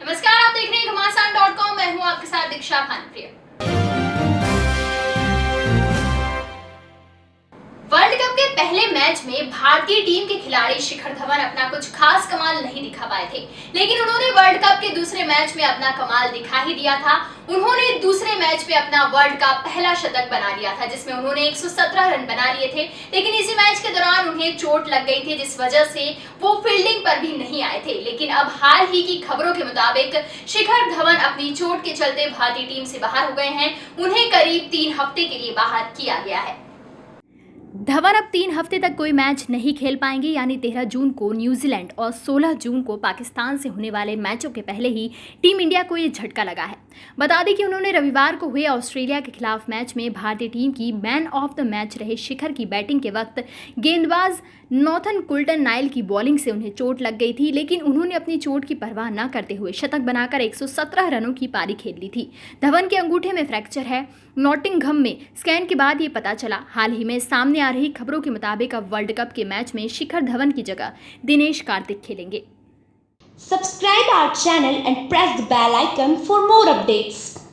नमस्कार, आप देख रहे हैं घमासान डॉट कॉम। मैं हूँ आपके साथ दीक्षा भानप्रिय। वर्ल्ड कप के पहले मैच में भारतीय टीम के खिलाड़ी शिखर धवन अपना कुछ खास कमाल नहीं दिखा पाए थे। लेकिन उन्होंने वर्ल्ड कप के दूसरे मैच में अपना कमाल दिखा ही दिया था। उन्होंने दूसरे मैच में अपना वर्ल्ड का पहला शतक बना लिया था, जिसमें उन्होंने 117 रन बना लिए थे। लेकिन इसी मैच के दौरान उन्हें चोट लग गई थी, जिस वजह से वो फील्डिंग पर भी नहीं आए थे। लेकिन अब हाल ही की खबरों के मुताबिक शिखर धवन अपनी चोट के चलते भारतीय टीम से बाहर हो गए हैं। उन्हें करीब तीन हफ़्ते के लिए बाहर किया गया है। धवन अब तीन हफ़्ते तक कोई मैच नहीं खेल पाएँगे, यानी तेरह जून को न्यूजीलैंड और 16 जून को पाकिस्तान से होने वाले मैचों के पहले ही टीम इंडिया को ये झटका लगा है। बता दें कि उन्होंने रविवार को हुए ऑस्ट्रेलिया के खिलाफ मैच में भारतीय टीम की मैन ऑफ़ द मैच रहे शिखर की बैटिंग के वक्त गेंदबाज नॉर्थन कुल्टन नाइल की बॉलिंग से उन्हें चोट लग गई थी, लेकिन उन्होंने अपनी चोट की परवाह न करते हुए शतक बनाकर 117 रनों की पारी खेल ली थी। धवन के अंगूठे में फ्रैक्चर है। नॉटिंगहम में स्कैन के बाद ये पता चला। हाल ही में सामने आ रही खबरों के मुताबिक अब वर्ल्ड कप के मैच में शिखर धवन की जगह दिनेश कार्तिक खेलेंगे। Subscribe our channel and press the bell icon for more updates